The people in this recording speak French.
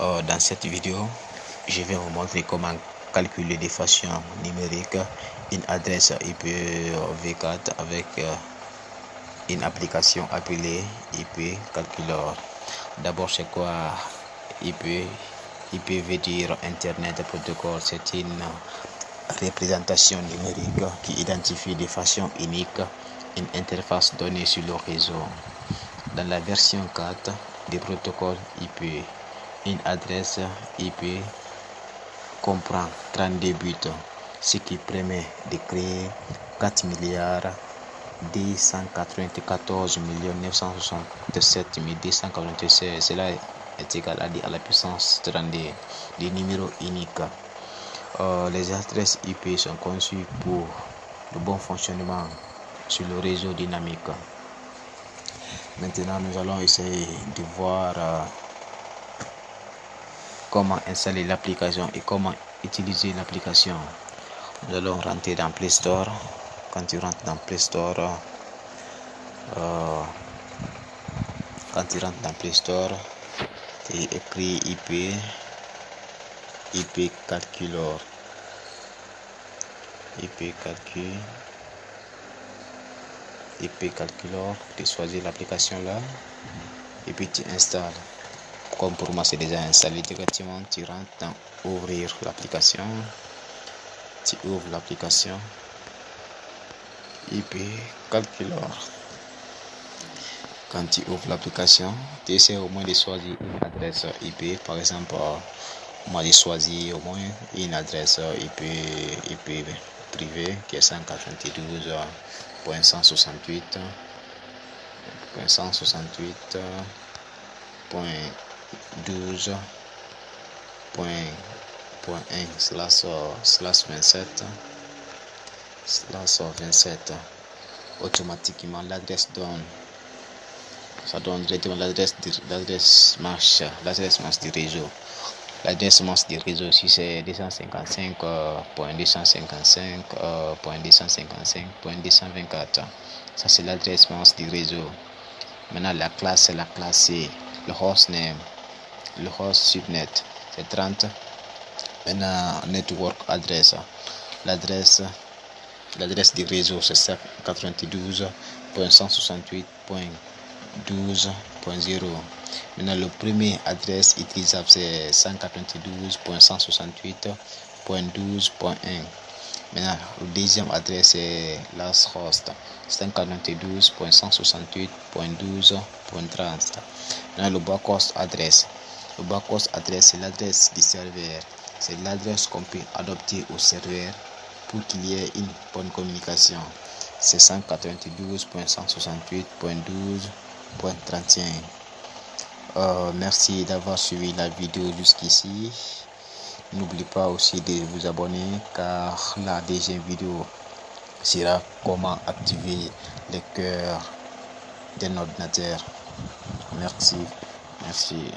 Euh, dans cette vidéo, je vais vous montrer comment calculer de façon numérique une adresse IP V4 avec euh, une application appelée IP Calculator. D'abord, c'est quoi IP IP veut dire Internet Protocol. C'est une représentation numérique qui identifie de façon unique une interface donnée sur le réseau. Dans la version 4 du protocole IP, une adresse IP comprend 32 buts, ce qui permet de créer 4 milliards 294 967 296. Cela est égal à la puissance 32 des numéros uniques. Euh, les adresses IP sont conçues pour le bon fonctionnement sur le réseau dynamique. Maintenant, nous allons essayer de voir euh, comment installer l'application et comment utiliser l'application. Nous allons rentrer dans Play Store. Quand tu rentres dans Play Store, euh, quand tu rentres dans Play Store, tu écris IP, IP Calculor, IP Calcul, IP Calculor, tu choisis l'application là et puis tu installes. Comme pour moi c'est déjà installé directement, tu rentres dans ouvrir l'application, tu ouvres l'application IP Calculor. Quand tu ouvres l'application, tu essaies au moins de choisir une adresse IP. Par exemple, moi j'ai choisi au moins une adresse IP, IP privée qui est 192.168.12.1 slash, slash 27 slash 27 automatiquement l'adresse donne ça donne directement l'adresse l'adresse marche l'adresse marche du réseau. L'adresse marche du réseau si c'est 255.255.255.224 ça c'est l'adresse marche du réseau. Maintenant la classe c'est la classe C le hostname le host subnet c'est 30 maintenant network adresse. L'adresse l'adresse du réseau c'est 92.168.12.0 maintenant le premier adresse utilisable c'est 192.168.12.1 maintenant le deuxième adresse c'est last host 192.168.12.30 maintenant le backhost adresse le adresse c'est l'adresse du serveur c'est l'adresse qu'on peut adopter au serveur pour qu'il y ait une bonne communication. C'est 192.168.12.31. Euh, merci d'avoir suivi la vidéo jusqu'ici. N'oubliez pas aussi de vous abonner car la deuxième vidéo sera comment activer le cœur d'un ordinateur. Merci. Merci.